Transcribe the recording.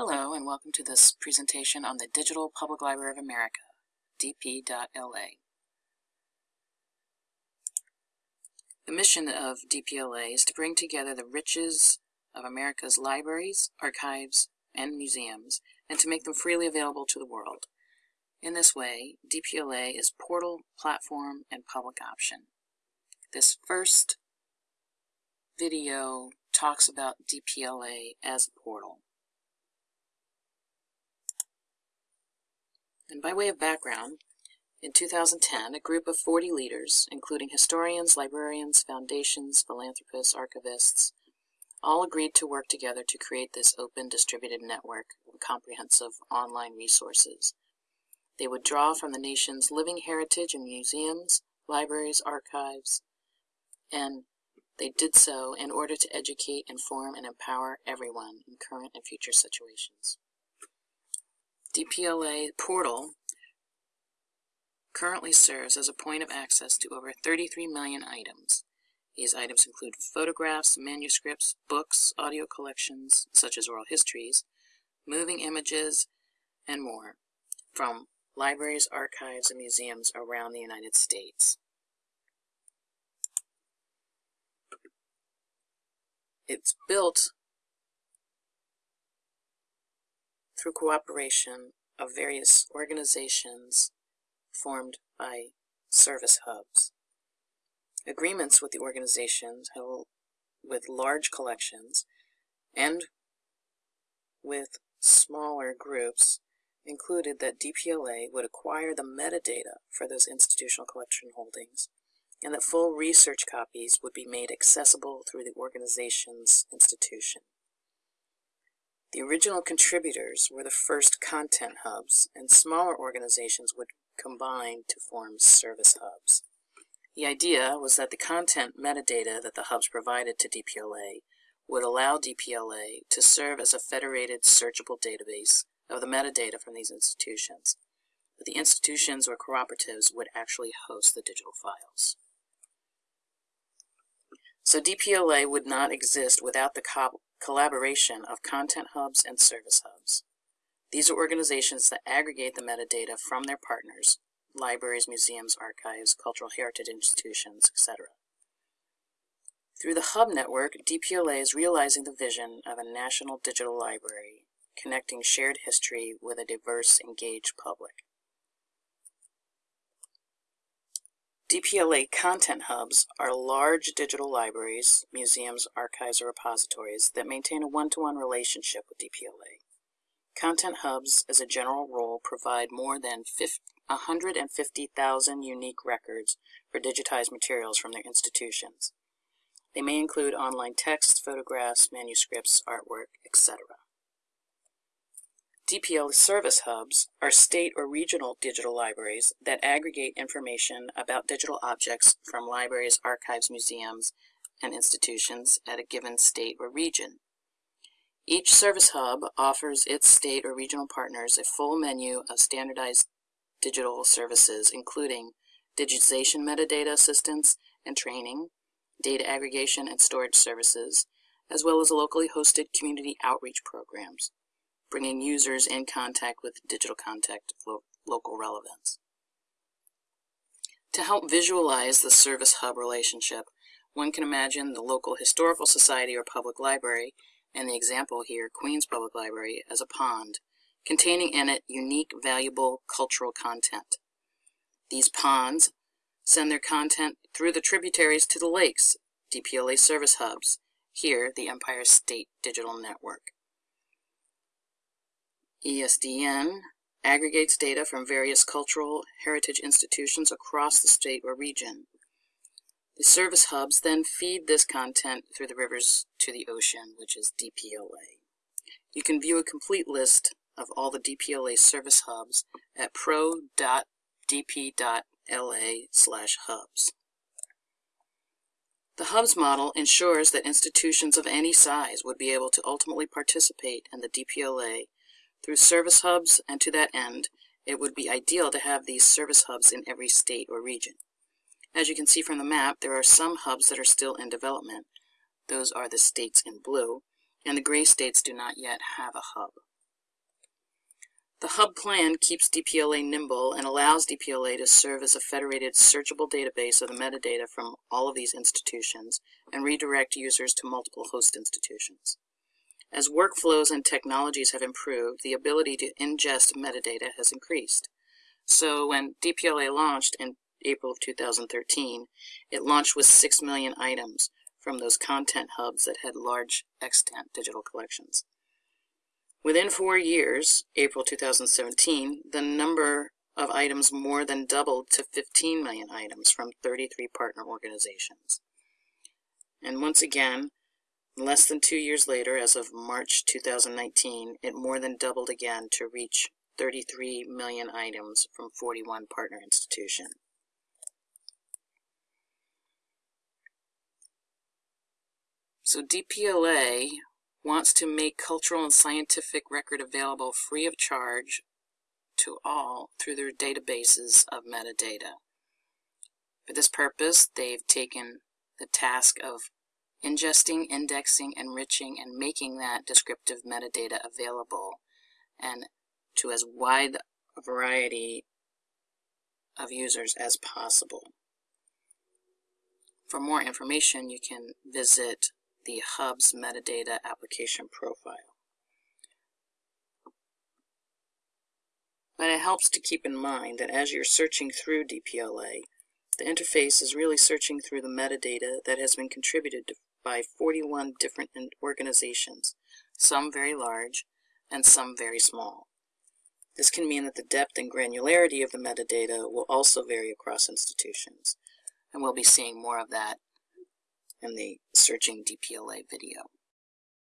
Hello and welcome to this presentation on the Digital Public Library of America, dp.la. The mission of DPLA is to bring together the riches of America's libraries, archives, and museums, and to make them freely available to the world. In this way, DPLA is portal, platform, and public option. This first video talks about DPLA as a portal. And by way of background, in 2010, a group of 40 leaders, including historians, librarians, foundations, philanthropists, archivists, all agreed to work together to create this open distributed network of comprehensive online resources. They would draw from the nation's living heritage in museums, libraries, archives, and they did so in order to educate, inform, and empower everyone in current and future situations. DPLA portal currently serves as a point of access to over 33 million items. These items include photographs, manuscripts, books, audio collections, such as oral histories, moving images, and more, from libraries, archives, and museums around the United States. It's built through cooperation of various organizations formed by service hubs. Agreements with the organizations with large collections and with smaller groups included that DPLA would acquire the metadata for those institutional collection holdings and that full research copies would be made accessible through the organization's institution. The original contributors were the first content hubs, and smaller organizations would combine to form service hubs. The idea was that the content metadata that the hubs provided to DPLA would allow DPLA to serve as a federated searchable database of the metadata from these institutions, but the institutions or cooperatives would actually host the digital files. So DPLA would not exist without the collaboration of content hubs and service hubs. These are organizations that aggregate the metadata from their partners, libraries, museums, archives, cultural heritage institutions, etc. Through the Hub Network, DPLA is realizing the vision of a national digital library, connecting shared history with a diverse, engaged public. DPLA content hubs are large digital libraries, museums, archives, or repositories that maintain a one-to-one -one relationship with DPLA. Content hubs, as a general rule, provide more than 150,000 unique records for digitized materials from their institutions. They may include online texts, photographs, manuscripts, artwork, etc. DPL service hubs are state or regional digital libraries that aggregate information about digital objects from libraries, archives, museums, and institutions at a given state or region. Each service hub offers its state or regional partners a full menu of standardized digital services, including digitization metadata assistance and training, data aggregation and storage services, as well as locally hosted community outreach programs bringing users in contact with digital contact lo local relevance. To help visualize the service hub relationship, one can imagine the local historical society or public library, and the example here, Queens Public Library, as a pond, containing in it unique, valuable cultural content. These ponds send their content through the tributaries to the lakes, DPLA service hubs, here the Empire State Digital Network. ESDN aggregates data from various cultural heritage institutions across the state or region. The service hubs then feed this content through the rivers to the ocean, which is DPLA. You can view a complete list of all the DPLA service hubs at pro.dp.la slash hubs. The hubs model ensures that institutions of any size would be able to ultimately participate in the DPLA through service hubs, and to that end, it would be ideal to have these service hubs in every state or region. As you can see from the map, there are some hubs that are still in development. Those are the states in blue, and the gray states do not yet have a hub. The hub plan keeps DPLA nimble and allows DPLA to serve as a federated searchable database of the metadata from all of these institutions and redirect users to multiple host institutions. As workflows and technologies have improved, the ability to ingest metadata has increased. So when DPLA launched in April of 2013, it launched with 6 million items from those content hubs that had large extant digital collections. Within four years, April 2017, the number of items more than doubled to 15 million items from 33 partner organizations. And once again, less than two years later, as of March 2019, it more than doubled again to reach 33 million items from 41 partner institutions. So DPLA wants to make cultural and scientific record available free of charge to all through their databases of metadata. For this purpose, they've taken the task of ingesting, indexing, enriching, and making that descriptive metadata available and to as wide a variety of users as possible. For more information, you can visit the Hub's metadata application profile. But it helps to keep in mind that as you're searching through DPLA, the interface is really searching through the metadata that has been contributed by 41 different organizations, some very large and some very small. This can mean that the depth and granularity of the metadata will also vary across institutions, and we'll be seeing more of that in the Searching DPLA video.